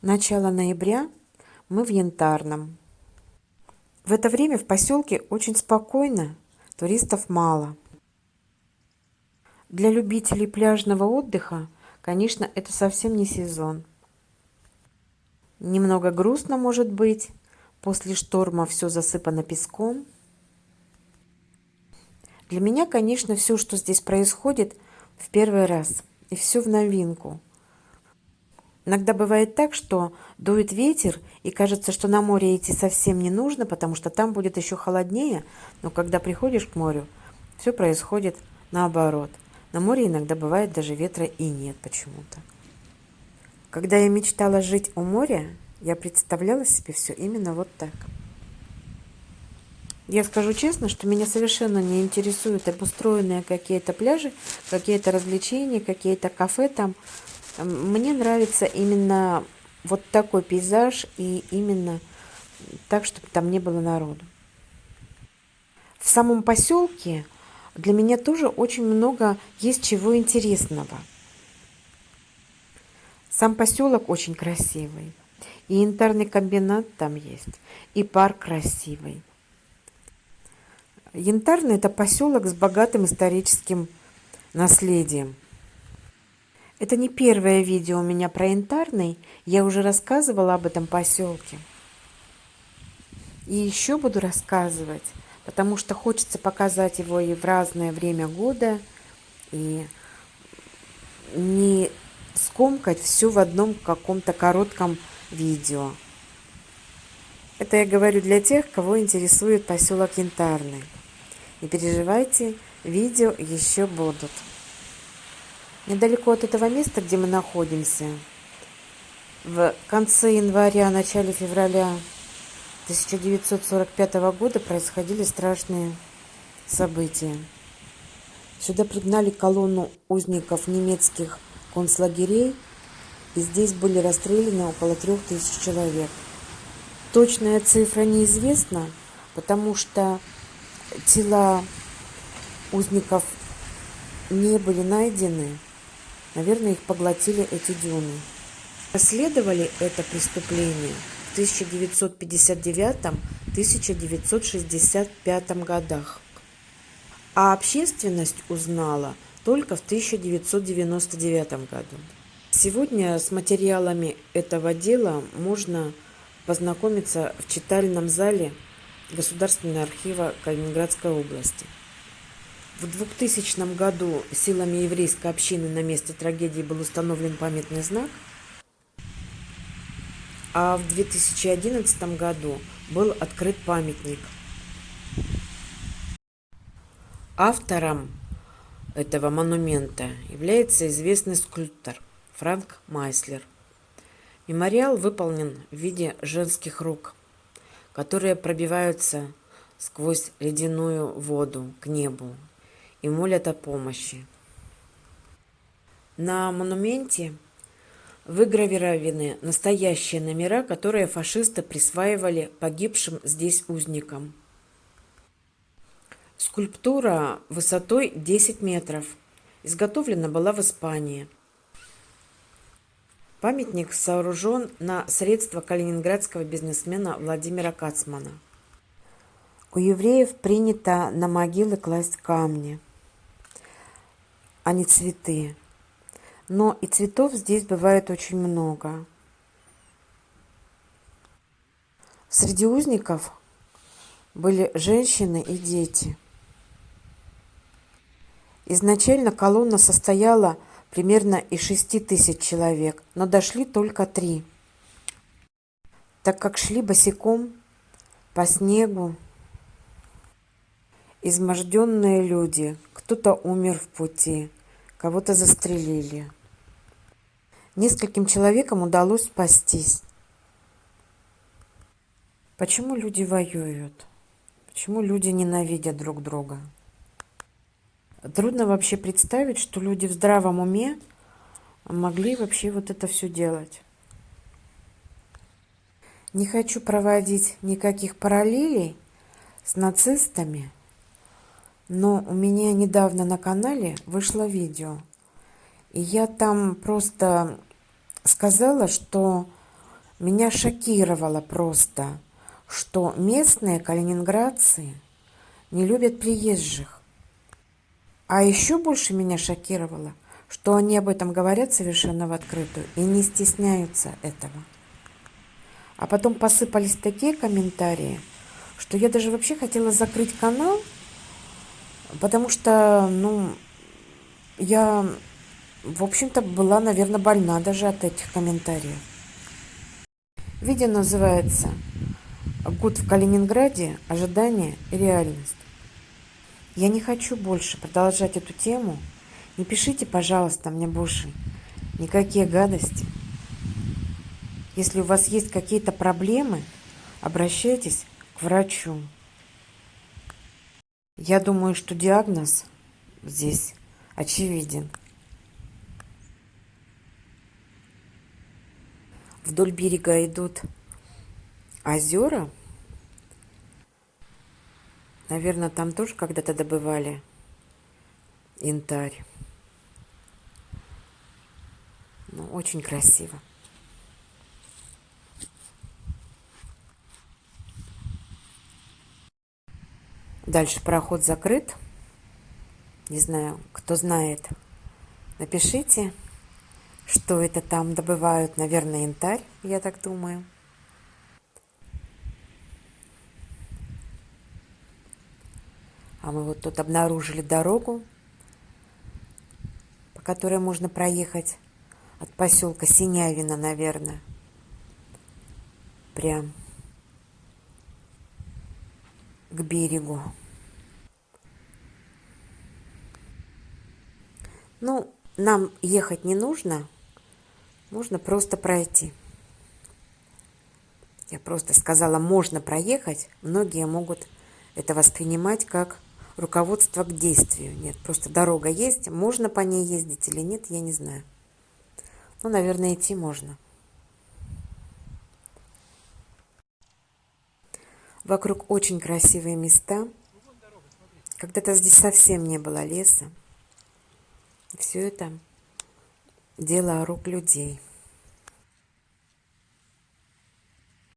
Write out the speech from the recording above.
Начало ноября, мы в Янтарном. В это время в поселке очень спокойно, туристов мало. Для любителей пляжного отдыха, конечно, это совсем не сезон. Немного грустно может быть, после шторма все засыпано песком. Для меня, конечно, все, что здесь происходит, в первый раз, и все в новинку – Иногда бывает так, что дует ветер, и кажется, что на море идти совсем не нужно, потому что там будет еще холоднее, но когда приходишь к морю, все происходит наоборот. На море иногда бывает даже ветра и нет почему-то. Когда я мечтала жить у моря, я представляла себе все именно вот так. Я скажу честно, что меня совершенно не интересуют обустроенные какие-то пляжи, какие-то развлечения, какие-то кафе там. Мне нравится именно вот такой пейзаж и именно так, чтобы там не было народу. В самом поселке для меня тоже очень много есть чего интересного. Сам поселок очень красивый. И янтарный комбинат там есть, и парк красивый. Янтарный – это поселок с богатым историческим наследием – это не первое видео у меня про Янтарный, я уже рассказывала об этом поселке. И еще буду рассказывать, потому что хочется показать его и в разное время года, и не скомкать все в одном каком-то коротком видео. Это я говорю для тех, кого интересует поселок Янтарный. Не переживайте, видео еще будут. Недалеко от этого места, где мы находимся, в конце января, начале февраля 1945 года происходили страшные события. Сюда пригнали колонну узников немецких концлагерей, и здесь были расстреляны около трех тысяч человек. Точная цифра неизвестна, потому что тела узников не были найдены. Наверное, их поглотили эти дюны. Расследовали это преступление в 1959-1965 годах. А общественность узнала только в 1999 году. Сегодня с материалами этого дела можно познакомиться в читальном зале Государственного архива Калининградской области. В 2000 году силами еврейской общины на месте трагедии был установлен памятный знак, а в 2011 году был открыт памятник. Автором этого монумента является известный скульптор Франк Майслер. Мемориал выполнен в виде женских рук, которые пробиваются сквозь ледяную воду к небу и молят о помощи. На монументе выгравированы настоящие номера, которые фашисты присваивали погибшим здесь узникам. Скульптура высотой 10 метров. Изготовлена была в Испании. Памятник сооружен на средства калининградского бизнесмена Владимира Кацмана. У евреев принято на могилы класть камни – а не цветы. Но и цветов здесь бывает очень много. Среди узников были женщины и дети. Изначально колонна состояла примерно из шести тысяч человек, но дошли только три. Так как шли босиком по снегу, изможденные люди, кто-то умер в пути, кого-то застрелили. Нескольким человекам удалось спастись. Почему люди воюют? Почему люди ненавидят друг друга? Трудно вообще представить, что люди в здравом уме могли вообще вот это все делать. Не хочу проводить никаких параллелей с нацистами – но у меня недавно на канале вышло видео. И я там просто сказала, что Меня шокировало просто, что местные калининградцы не любят приезжих. А еще больше меня шокировало, что они об этом говорят совершенно в открытую и не стесняются этого. А потом посыпались такие комментарии, что я даже вообще хотела закрыть канал, потому что, ну, я, в общем-то, была, наверное, больна даже от этих комментариев. Видео называется «Год в Калининграде. Ожидание и реальность». Я не хочу больше продолжать эту тему. Не пишите, пожалуйста, мне больше никакие гадости. Если у вас есть какие-то проблемы, обращайтесь к врачу. Я думаю, что диагноз здесь очевиден. Вдоль берега идут озера. Наверное, там тоже когда-то добывали янтарь. Ну, очень красиво. Дальше проход закрыт. Не знаю, кто знает, напишите, что это там добывают. Наверное, янтарь, я так думаю. А мы вот тут обнаружили дорогу, по которой можно проехать от поселка Синявина, наверное. Прям к берегу. Ну, нам ехать не нужно, можно просто пройти. Я просто сказала, можно проехать. Многие могут это воспринимать как руководство к действию. Нет, просто дорога есть, можно по ней ездить или нет, я не знаю. Ну, наверное, идти можно. Вокруг очень красивые места. Когда-то здесь совсем не было леса. Все это дело рук людей.